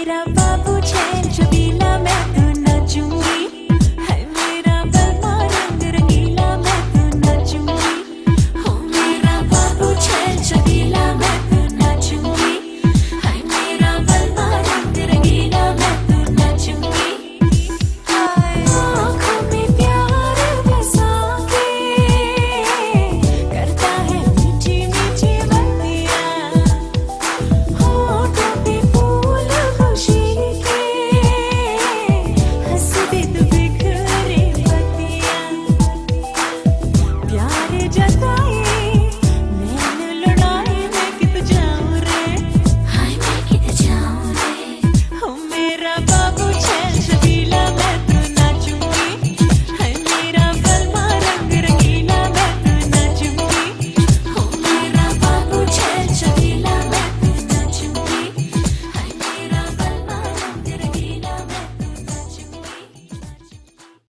Mira va buchen, chabila me